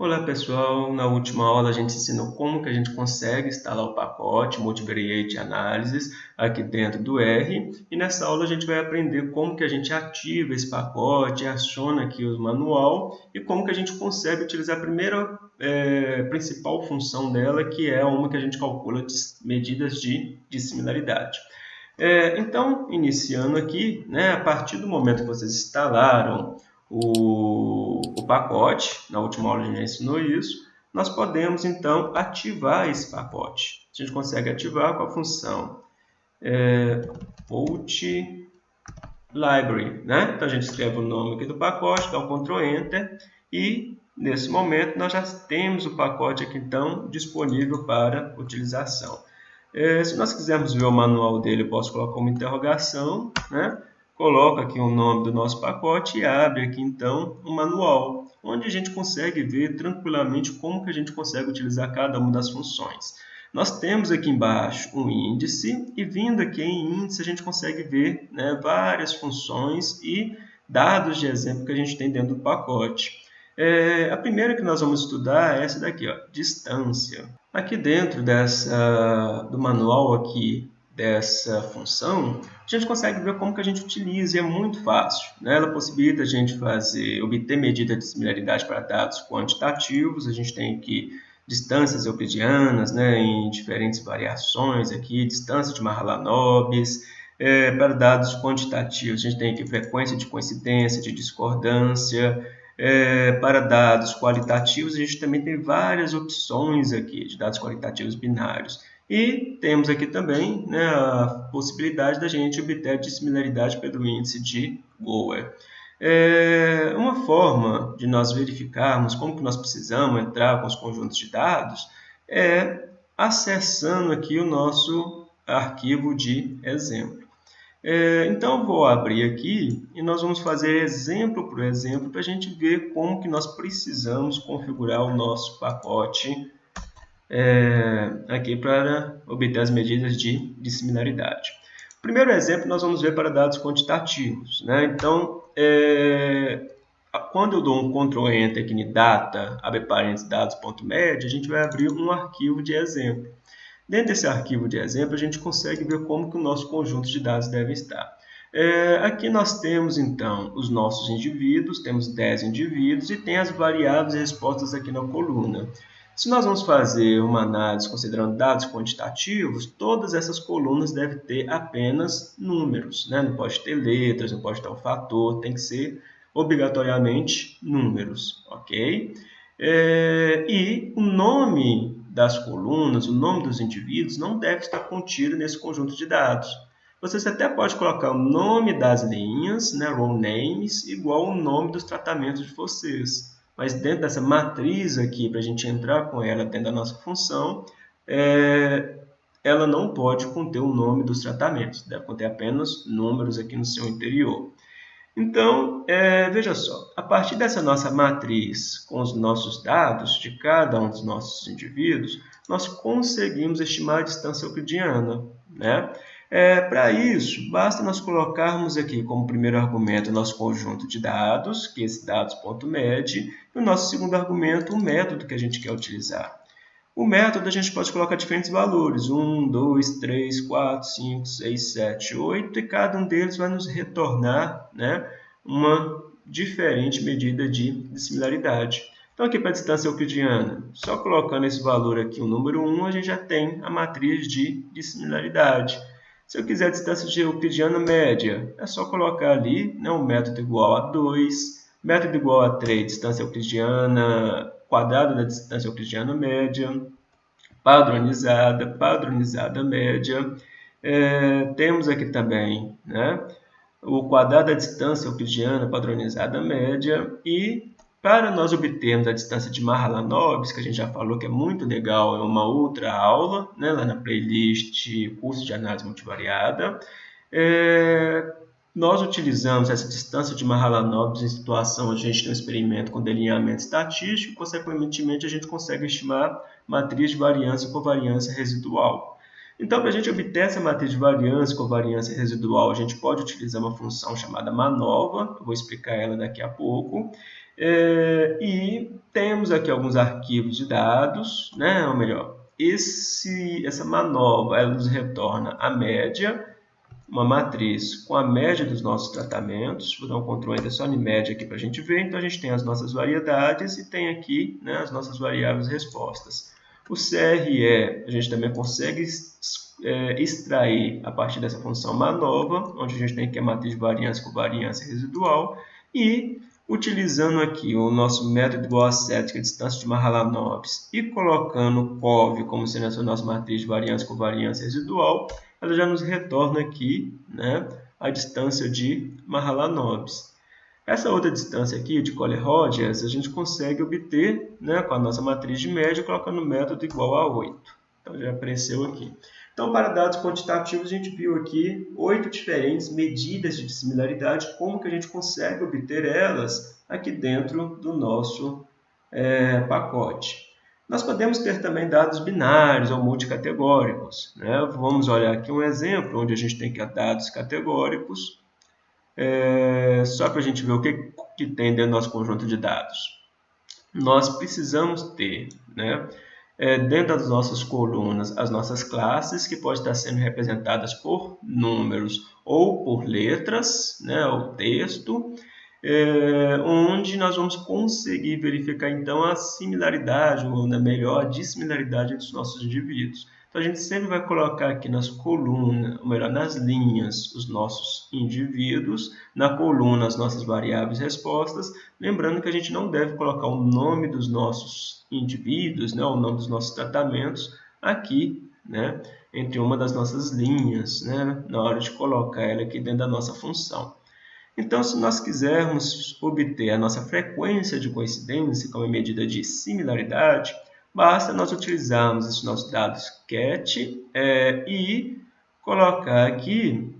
Olá pessoal, na última aula a gente ensinou como que a gente consegue instalar o pacote Multivariate Analysis aqui dentro do R e nessa aula a gente vai aprender como que a gente ativa esse pacote, aciona aqui o manual e como que a gente consegue utilizar a primeira é, principal função dela que é uma que a gente calcula medidas de, de similaridade. É, então, iniciando aqui, né, a partir do momento que vocês instalaram o, o pacote, na última aula a gente já ensinou isso, nós podemos então ativar esse pacote. A gente consegue ativar com a função é, library, né? Então a gente escreve o nome aqui do pacote, dá um Ctrl Enter e nesse momento nós já temos o pacote aqui então disponível para utilização. É, se nós quisermos ver o manual dele, eu posso colocar uma interrogação, né? Coloca aqui o nome do nosso pacote e abre aqui então um manual, onde a gente consegue ver tranquilamente como que a gente consegue utilizar cada uma das funções. Nós temos aqui embaixo um índice e vindo aqui em índice a gente consegue ver né, várias funções e dados de exemplo que a gente tem dentro do pacote. É, a primeira que nós vamos estudar é essa daqui, ó, distância. Aqui dentro dessa, do manual aqui dessa função, a gente consegue ver como que a gente utiliza, e é muito fácil. Né? Ela possibilita a gente fazer, obter medida de similaridade para dados quantitativos, a gente tem aqui distâncias euclidianas né, em diferentes variações, aqui, distância de Mahalanobis, é, para dados quantitativos, a gente tem aqui frequência de coincidência, de discordância, é, para dados qualitativos, a gente também tem várias opções aqui de dados qualitativos binários. E temos aqui também né, a possibilidade da gente obter a dissimilaridade pelo índice de Gower. É uma forma de nós verificarmos como que nós precisamos entrar com os conjuntos de dados é acessando aqui o nosso arquivo de exemplo. É, então, vou abrir aqui e nós vamos fazer exemplo por exemplo para a gente ver como que nós precisamos configurar o nosso pacote é, aqui para obter as medidas de, de similaridade. O primeiro exemplo nós vamos ver para dados quantitativos. Né? Então, é, quando eu dou um Ctrl Enter aqui em data, abre parênteses dados.med, a gente vai abrir um arquivo de exemplo. Dentro desse arquivo de exemplo, a gente consegue ver como que o nosso conjunto de dados deve estar. É, aqui nós temos, então, os nossos indivíduos, temos 10 indivíduos e tem as variáveis e respostas aqui na coluna. Se nós vamos fazer uma análise considerando dados quantitativos, todas essas colunas devem ter apenas números. Né? Não pode ter letras, não pode ter um fator, tem que ser obrigatoriamente números. ok? É, e o nome das colunas, o nome dos indivíduos, não deve estar contido nesse conjunto de dados. Você até pode colocar o nome das linhas, né, row names, igual o nome dos tratamentos de vocês mas dentro dessa matriz aqui, para a gente entrar com ela dentro da nossa função, é, ela não pode conter o nome dos tratamentos, deve conter apenas números aqui no seu interior. Então, é, veja só, a partir dessa nossa matriz com os nossos dados de cada um dos nossos indivíduos, nós conseguimos estimar a distância euclidiana. Né? É, Para isso, basta nós colocarmos aqui como primeiro argumento o nosso conjunto de dados, que é esse dados.med, e o nosso segundo argumento, o método que a gente quer utilizar. O método a gente pode colocar diferentes valores, 1, 2, 3, 4, 5, 6, 7, 8, e cada um deles vai nos retornar né, uma diferente medida de, de similaridade. Então, aqui para a distância euclidiana, só colocando esse valor aqui, o número 1, a gente já tem a matriz de, de similaridade. Se eu quiser a distância de euclidiana média, é só colocar ali né, um método igual a 2, método igual a 3, distância euclidiana, quadrado da distância euclidiana média, padronizada, padronizada média. É, temos aqui também né, o quadrado da distância euclidiana padronizada média e para nós obtermos a distância de Mahalanobis, que a gente já falou que é muito legal, é uma outra aula, né, lá na playlist Curso de Análise Multivariada, é, nós utilizamos essa distância de Mahalanobis em situação onde a gente tem um experimento com delineamento estatístico, e, consequentemente, a gente consegue estimar matriz de variância com variância residual. Então, para a gente obter essa matriz de variância com variância residual, a gente pode utilizar uma função chamada MANOVA, eu vou explicar ela daqui a pouco, É, e temos aqui alguns arquivos de dados, né? ou melhor, esse, essa manobra ela nos retorna a média, uma matriz com a média dos nossos tratamentos. Vou dar um Ctrl Enter só média aqui para a gente ver. Então, a gente tem as nossas variedades e tem aqui né, as nossas variáveis respostas. O CRE, a gente também consegue é, extrair a partir dessa função manova, onde a gente tem aqui a matriz de variância com variância residual, e utilizando aqui o nosso método igual a set, que é a distância de Mahalanobis, e colocando o COV como sendo a nossa matriz de variância com variância residual, ela já nos retorna aqui né, a distância de Mahalanobis. Essa outra distância aqui de Collie-Rogers a gente consegue obter né, com a nossa matriz de média colocando o método igual a 8. Então já apareceu aqui. Então, para dados quantitativos, a gente viu aqui oito diferentes medidas de similaridade, como que a gente consegue obter elas aqui dentro do nosso é, pacote. Nós podemos ter também dados binários ou multicategóricos. Né? Vamos olhar aqui um exemplo onde a gente tem aqui dados categóricos é, só para a gente ver o que, que tem dentro do nosso conjunto de dados. Nós precisamos ter, né, é, dentro das nossas colunas, as nossas classes, que podem estar sendo representadas por números ou por letras, né, ou texto, é, onde nós vamos conseguir verificar então a similaridade, ou na melhor, a dissimilaridade dos nossos indivíduos. Então, a gente sempre vai colocar aqui nas colunas, ou melhor, nas linhas, os nossos indivíduos, na coluna as nossas variáveis respostas, lembrando que a gente não deve colocar o nome dos nossos indivíduos, né, o nome dos nossos tratamentos aqui, né, entre uma das nossas linhas, né, na hora de colocar ela aqui dentro da nossa função. Então, se nós quisermos obter a nossa frequência de coincidência como medida de similaridade, basta nós utilizarmos esses nossos dados cat é, e colocar aqui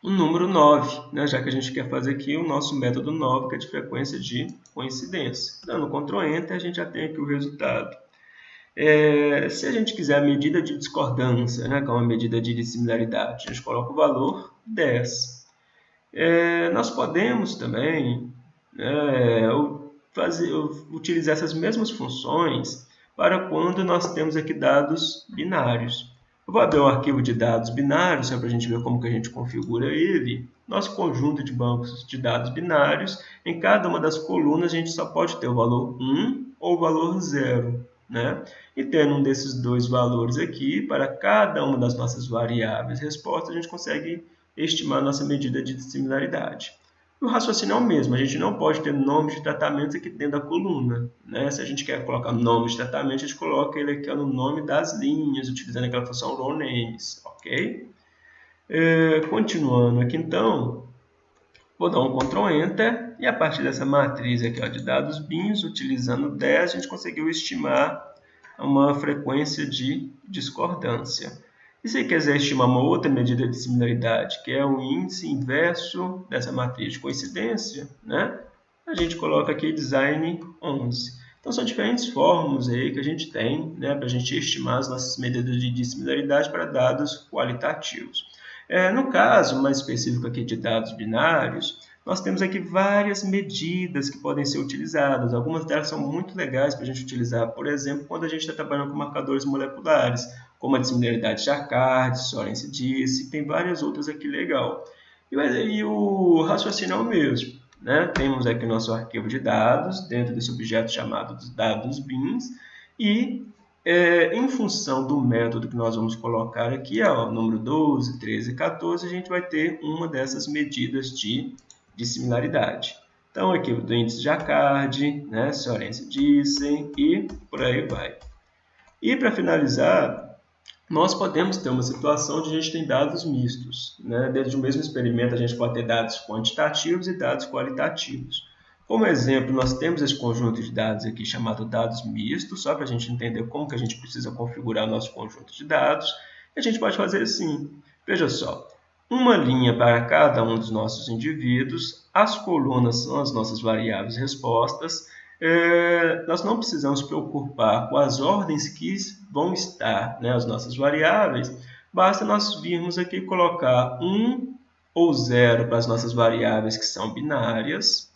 o número 9, né? já que a gente quer fazer aqui o nosso método 9, que é de frequência de coincidência. Dando Ctrl Enter, a gente já tem aqui o resultado. É, se a gente quiser a medida de discordância, né, que é uma medida de dissimilaridade, a gente coloca o valor 10. É, nós podemos também é, fazer, utilizar essas mesmas funções para quando nós temos aqui dados binários. Eu vou abrir um arquivo de dados binários, só para a gente ver como que a gente configura ele. Nosso conjunto de bancos de dados binários, em cada uma das colunas a gente só pode ter o valor 1 ou o valor 0. Né? E tendo um desses dois valores aqui, para cada uma das nossas variáveis respostas, a gente consegue estimar nossa medida de similaridade. O raciocínio é o mesmo, a gente não pode ter nomes de tratamentos aqui dentro da coluna. Né? Se a gente quer colocar nome de tratamento, a gente coloca ele aqui no nome das linhas, utilizando aquela função row names, ok? É, continuando aqui então, vou dar um Ctrl Enter, e a partir dessa matriz aqui ó, de dados bins, utilizando 10, a gente conseguiu estimar uma frequência de discordância. E se quiser estimar uma outra medida de similaridade, que é o índice inverso dessa matriz de coincidência, né? a gente coloca aqui design 11. Então, são diferentes fórmulas aí que a gente tem né, para a gente estimar as nossas medidas de dissimilaridade para dados qualitativos. É, no caso mais específico aqui de dados binários, nós temos aqui várias medidas que podem ser utilizadas. Algumas delas são muito legais para a gente utilizar, por exemplo, quando a gente está trabalhando com marcadores moleculares como a dissimilaridade de Jacquard, Sorense disse, tem várias outras aqui legal. E, e o raciocínio é o mesmo. Né? Temos aqui o nosso arquivo de dados, dentro desse objeto chamado dados bins, e é, em função do método que nós vamos colocar aqui, ó, número 12, 13 e 14, a gente vai ter uma dessas medidas de, de similaridade. Então, aqui do índice Jacquard, né, Sorense disse, e por aí vai. E para finalizar, nós podemos ter uma situação onde a gente tem dados mistos. Né? Dentro de um mesmo experimento, a gente pode ter dados quantitativos e dados qualitativos. Como exemplo, nós temos esse conjunto de dados aqui chamado dados mistos, só para a gente entender como que a gente precisa configurar nosso conjunto de dados. E a gente pode fazer assim. Veja só, uma linha para cada um dos nossos indivíduos, as colunas são as nossas variáveis respostas, é, nós não precisamos preocupar com as ordens que vão estar, né, as nossas variáveis, basta nós virmos aqui colocar 1 ou 0 para as nossas variáveis que são binárias,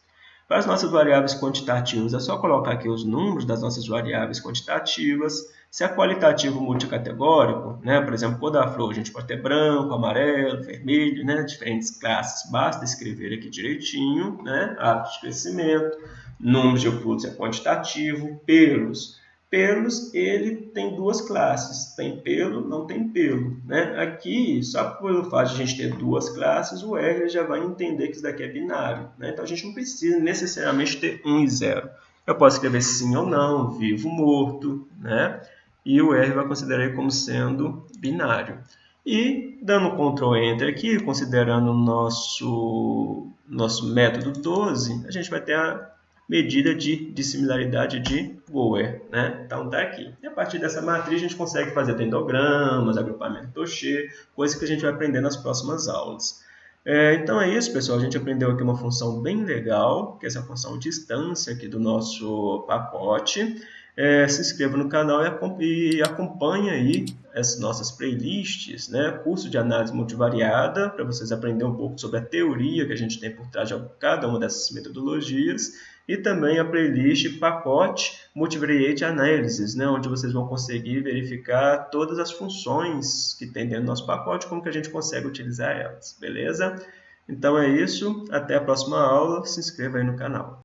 Para as nossas variáveis quantitativas, é só colocar aqui os números das nossas variáveis quantitativas. Se é qualitativo multicategórico, né, por exemplo, cor da flor, a gente pode ter branco, amarelo, vermelho, né, diferentes classes. Basta escrever aqui direitinho, né, hábito de crescimento, números de frutos é quantitativo, pelos Pelos, ele tem duas classes, tem pelo, não tem pelo. Né? Aqui, só pelo fato de a gente ter duas classes, o R já vai entender que isso daqui é binário. Né? Então, a gente não precisa necessariamente ter 1 e 0. Eu posso escrever sim ou não, vivo, morto, né? e o R vai considerar como sendo binário. E, dando Ctrl Enter aqui, considerando o nosso, nosso método 12, a gente vai ter a medida de dissimilaridade de Boer. Né? Então está aqui. E a partir dessa matriz a gente consegue fazer dendogramas, agrupamento Tocher, coisa que a gente vai aprender nas próximas aulas. É, então é isso, pessoal. A gente aprendeu aqui uma função bem legal, que é essa função distância aqui do nosso pacote. É, se inscreva no canal e acompanhe aí as nossas playlists, né? curso de análise multivariada, para vocês aprenderem um pouco sobre a teoria que a gente tem por trás de cada uma dessas metodologias e também a playlist pacote Multivariate Analysis, né, onde vocês vão conseguir verificar todas as funções que tem dentro do nosso pacote, como que a gente consegue utilizar elas, beleza? Então é isso, até a próxima aula, se inscreva aí no canal.